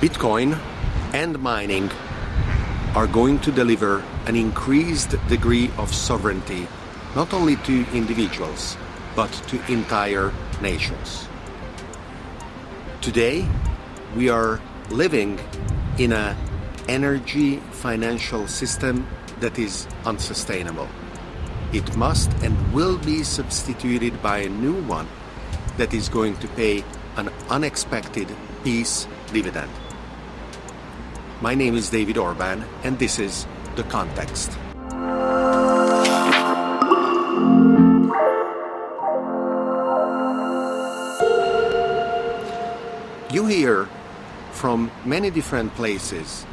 Bitcoin and mining are going to deliver an increased degree of sovereignty not only to individuals but to entire nations. Today, we are living in an energy financial system that is unsustainable. It must and will be substituted by a new one that is going to pay an unexpected peace dividend. My name is David Orban, and this is The Context. You hear from many different places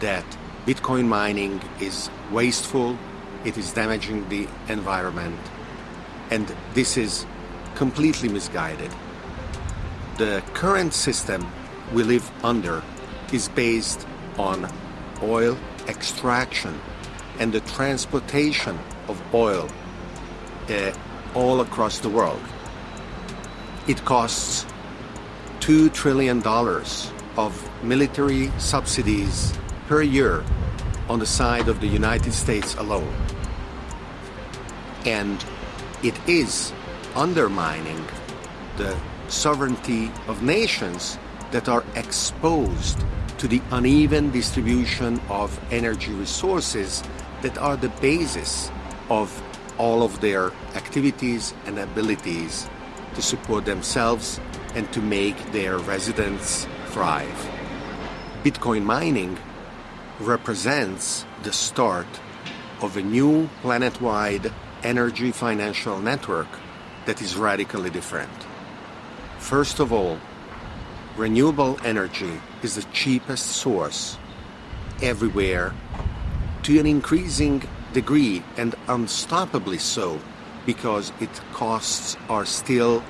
that Bitcoin mining is wasteful, it is damaging the environment, and this is completely misguided. The current system we live under is based on oil extraction and the transportation of oil uh, all across the world. It costs $2 trillion of military subsidies per year on the side of the United States alone. And it is undermining the sovereignty of nations that are exposed to the uneven distribution of energy resources that are the basis of all of their activities and abilities to support themselves and to make their residents thrive. Bitcoin mining represents the start of a new planet wide energy financial network that is radically different. First of all, renewable energy is the cheapest source everywhere to an increasing degree and unstoppably so because its costs are still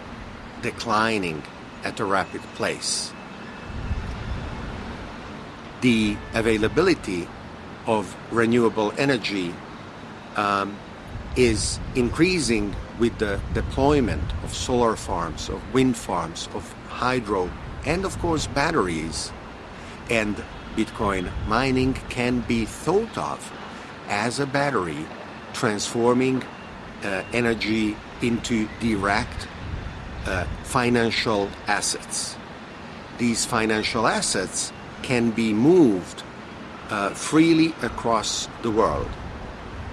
declining at a rapid pace. The availability of renewable energy um, is increasing with the deployment of solar farms, of wind farms, of hydro, and of course batteries. And Bitcoin mining can be thought of as a battery transforming uh, energy into direct uh, financial assets. These financial assets can be moved uh, freely across the world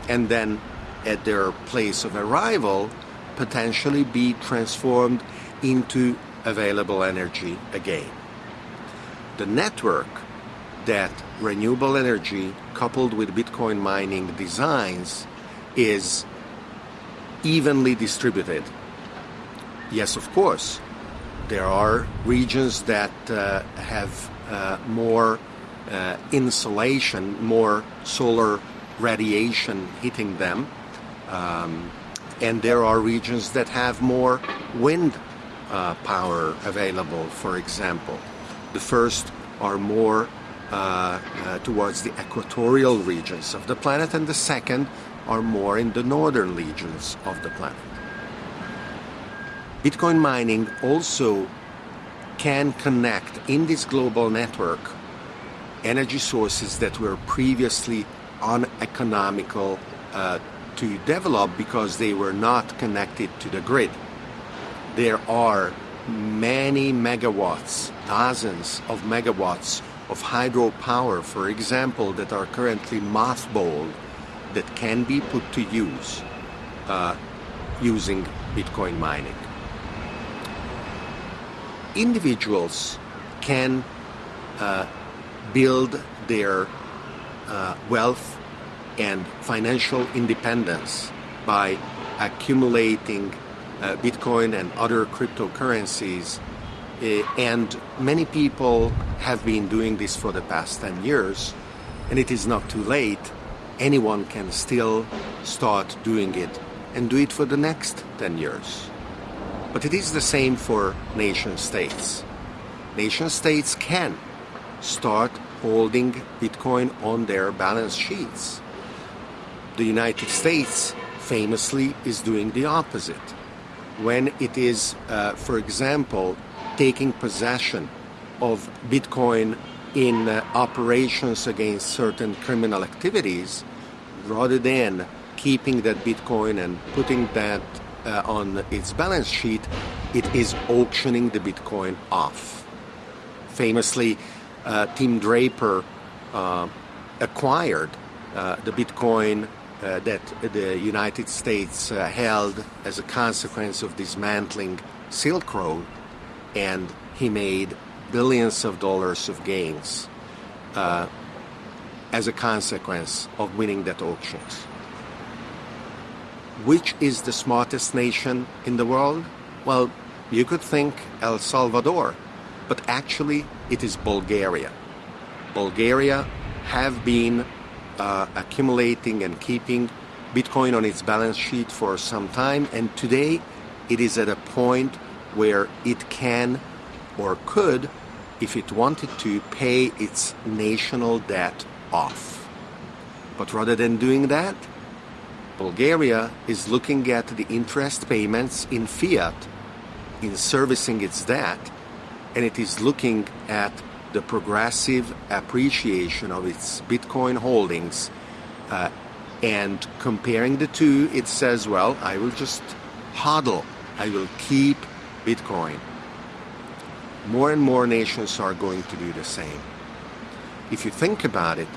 and then at their place of arrival potentially be transformed into available energy again. The network that renewable energy coupled with Bitcoin mining designs is evenly distributed. Yes, of course, there are regions that uh, have uh, more uh, insolation, more solar radiation hitting them. Um, and there are regions that have more wind uh, power available, for example. The first are more uh, uh, towards the equatorial regions of the planet, and the second are more in the northern regions of the planet. Bitcoin mining also can connect in this global network energy sources that were previously uneconomical uh, to develop because they were not connected to the grid. There are many megawatts, dozens of megawatts of hydropower, for example, that are currently mothballed that can be put to use uh, using Bitcoin mining. Individuals can uh, build their uh, wealth and financial independence by accumulating uh, Bitcoin and other cryptocurrencies. Uh, and many people have been doing this for the past 10 years, and it is not too late. Anyone can still start doing it and do it for the next 10 years. But it is the same for nation states. Nation states can start holding Bitcoin on their balance sheets. The United States famously is doing the opposite. When it is, uh, for example, taking possession of Bitcoin in uh, operations against certain criminal activities rather than keeping that Bitcoin and putting that uh, on its balance sheet, it is auctioning the Bitcoin off. Famously, uh, Tim Draper uh, acquired uh, the Bitcoin uh, that the United States uh, held as a consequence of dismantling Silk Road, and he made billions of dollars of gains as a consequence of winning that auctions. Which is the smartest nation in the world? Well, you could think El Salvador, but actually it is Bulgaria. Bulgaria have been uh, accumulating and keeping Bitcoin on its balance sheet for some time, and today it is at a point where it can or could, if it wanted to, pay its national debt off. But rather than doing that, Bulgaria is looking at the interest payments in fiat in servicing its debt, and it is looking at the progressive appreciation of its Bitcoin holdings. Uh, and comparing the two, it says, well, I will just hodl, I will keep Bitcoin. More and more nations are going to do the same. If you think about it,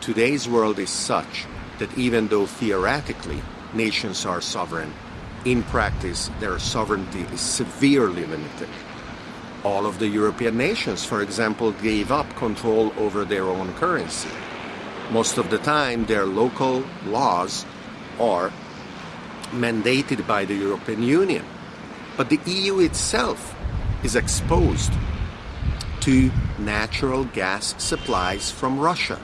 today's world is such that even though theoretically nations are sovereign, in practice their sovereignty is severely limited. All of the European nations, for example, gave up control over their own currency. Most of the time, their local laws are mandated by the European Union. But the EU itself is exposed to natural gas supplies from Russia.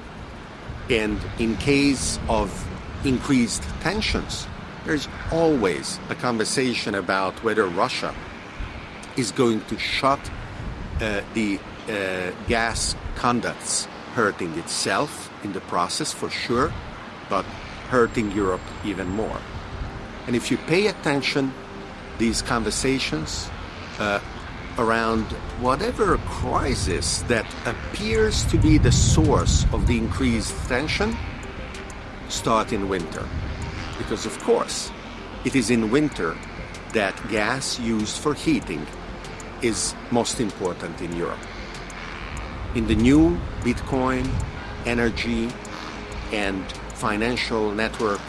And in case of increased tensions, there's always a conversation about whether Russia is going to shut uh, the uh, gas conducts, hurting itself in the process for sure, but hurting Europe even more. And if you pay attention, these conversations uh, around whatever crisis that appears to be the source of the increased tension start in winter. Because, of course, it is in winter that gas used for heating is most important in Europe. In the new Bitcoin energy and financial network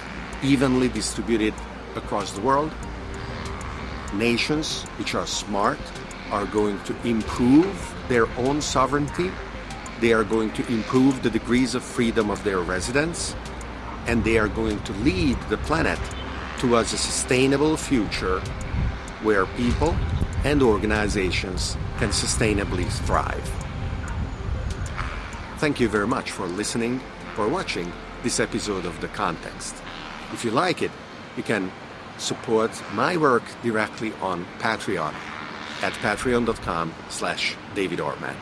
evenly distributed across the world, nations which are smart are going to improve their own sovereignty. They are going to improve the degrees of freedom of their residents. And they are going to lead the planet towards a sustainable future where people and organizations can sustainably thrive. Thank you very much for listening or watching this episode of The Context. If you like it, you can support my work directly on Patreon at patreon.com slash davidorban.